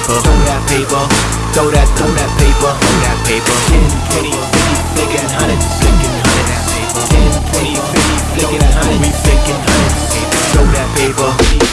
paper, throw that paper, throw that, throw that paper, throw that paper. 10, 20, 50, flicking hundreds, flicking hundred 10, 20, 50, flicking hundred, we flicking hundreds. Throw that paper.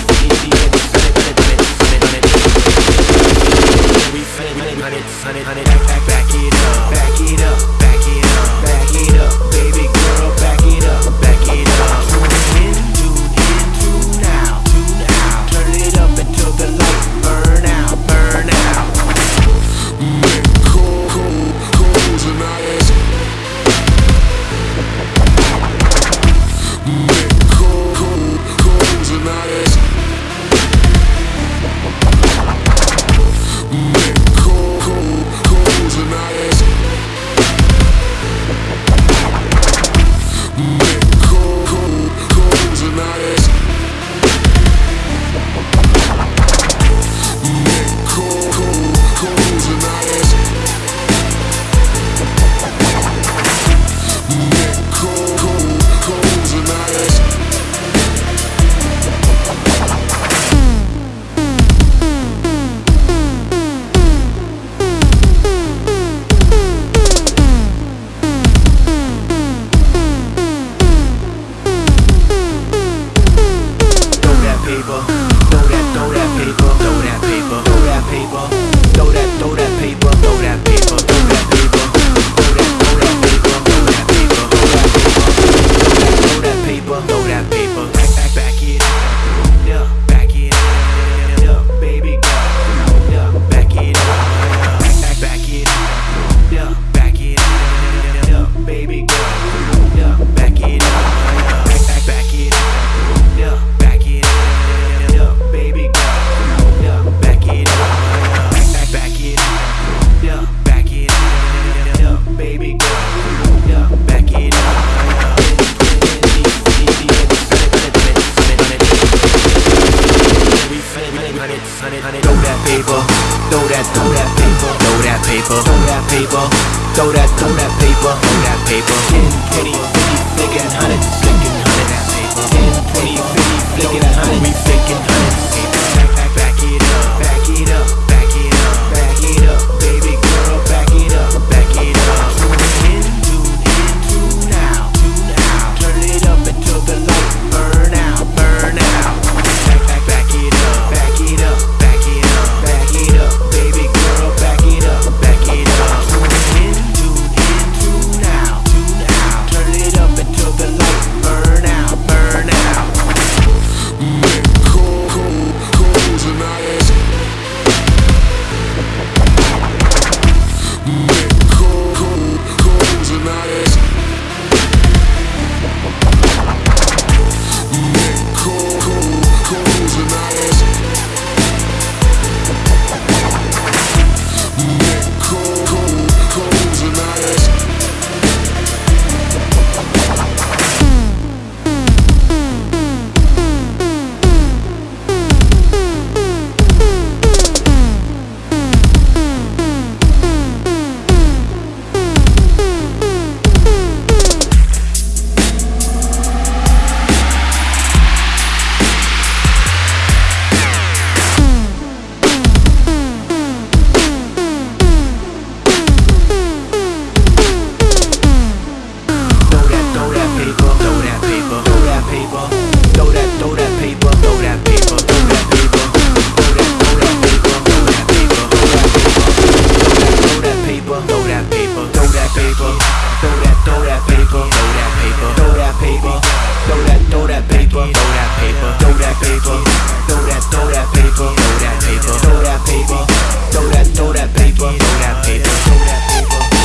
paper, throw that, throw that paper, throw that paper. 10, 20, 50, flicking 100, flicking 100, that paper. 10, 20, 50, flicking 100, we flicking paper, throw that paper, throw that, throw that paper, throw that paper, throw that paper, throw that, throw that paper, throw that paper, throw that paper.